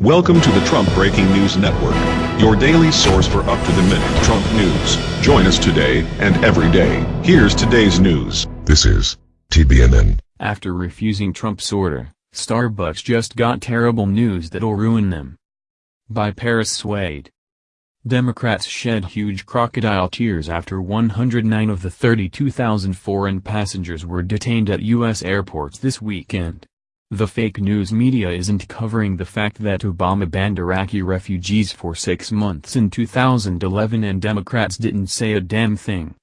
Welcome to the Trump Breaking News Network, your daily source for up-to-the-minute Trump news. Join us today and every day. Here's today's news. This is TBNN. After refusing Trump's order, Starbucks just got terrible news that'll ruin them. By Paris Swade. Democrats shed huge crocodile tears after 109 of the 32,000 foreign passengers were detained at U.S. airports this weekend. The fake news media isn't covering the fact that Obama banned Iraqi refugees for six months in 2011 and Democrats didn't say a damn thing.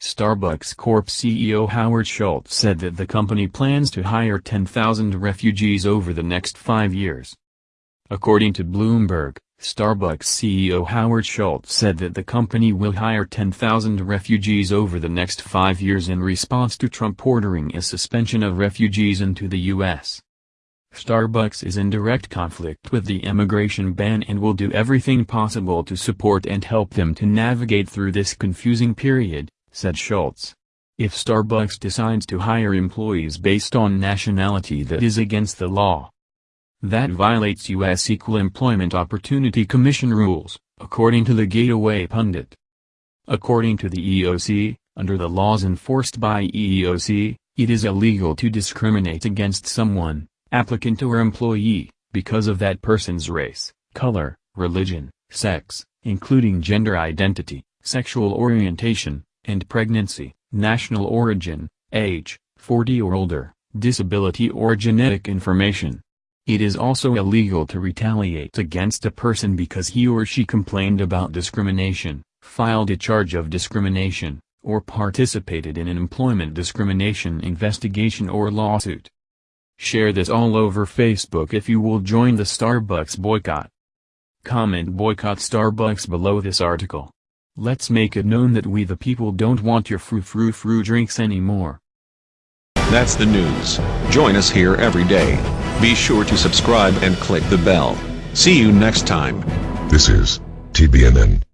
Starbucks Corp CEO Howard Schultz said that the company plans to hire 10,000 refugees over the next five years. According to Bloomberg, Starbucks CEO Howard Schultz said that the company will hire 10,000 refugees over the next five years in response to Trump ordering a suspension of refugees into the U.S. Starbucks is in direct conflict with the immigration ban and will do everything possible to support and help them to navigate through this confusing period, said Schultz. If Starbucks decides to hire employees based on nationality that is against the law. That violates U.S. Equal Employment Opportunity Commission rules, according to the Gateway Pundit. According to the EEOC, under the laws enforced by EEOC, it is illegal to discriminate against someone, applicant or employee, because of that person's race, color, religion, sex, including gender identity, sexual orientation, and pregnancy, national origin, age, 40 or older, disability or genetic information. It is also illegal to retaliate against a person because he or she complained about discrimination, filed a charge of discrimination, or participated in an employment discrimination investigation or lawsuit. Share this all over Facebook if you will join the Starbucks boycott. Comment boycott Starbucks below this article. Let's make it known that we the people don't want your frou-frou-frou drinks anymore. That's the news. Join us here every day. Be sure to subscribe and click the bell. See you next time. This is TBNN.